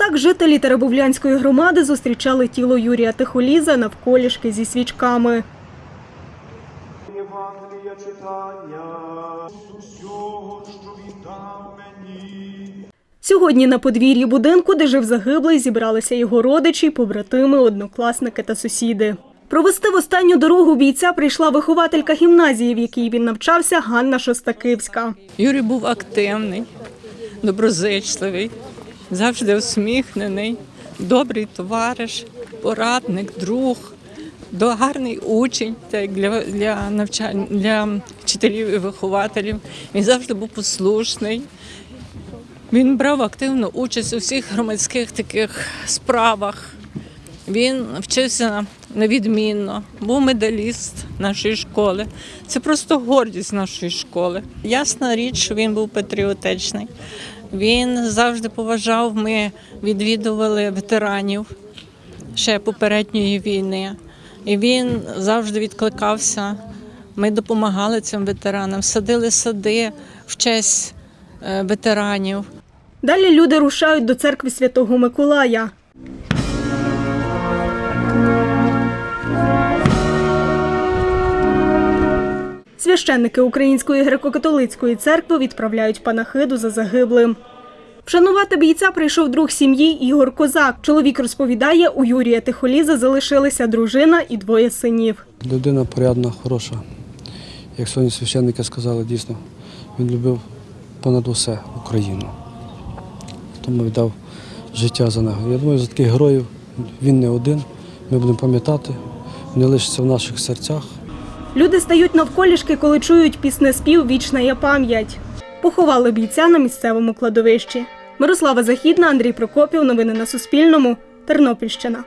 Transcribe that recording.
Так жителі Теребовлянської громади зустрічали тіло Юрія Тихоліза навколішки зі свічками. Євангелія читання усього, що він дав мені. Сьогодні на подвір'ї будинку, де жив загиблий, зібралися його родичі, побратими, однокласники та сусіди. Провести в останню дорогу бійця прийшла вихователька гімназії, в якій він навчався, Ганна Шостакивська. Юрій був активний, доброзичливий, завжди усміхнений, добрий товариш, порадник, друг, гарний учень для, для навчань для вчителів і вихователів. Він завжди був послушний. Він брав активну участь у всіх громадських таких справах. Він вчився невідмінно, був медаліст нашої школи. Це просто гордість нашої школи. Ясна річ, що він був патріотичний. Він завжди поважав. Ми відвідували ветеранів ще попередньої війни. І він завжди відкликався. Ми допомагали цим ветеранам, садили сади в честь е, ветеранів. Далі люди рушають до церкви Святого Миколая. Священники Української греко-католицької церкви відправляють панахиду за загиблим. Вшанувати бійця прийшов друг сім'ї Ігор Козак. Чоловік розповідає, у Юрія Тихоліза залишилися дружина і двоє синів. Людина порядна, хороша. Як сьогодні священники сказали, дійсно, він любив понад усе Україну. Тому віддав життя за нього. Я думаю, за таких героїв він не один. Ми будемо пам'ятати, вони лишаться в наших серцях. Люди стають навколішки, коли чують піснеспів Вічна є пам'ять. Поховали бійця на місцевому кладовищі. Мирослава Західна, Андрій Прокопів. Новини на Суспільному. Тернопільщина.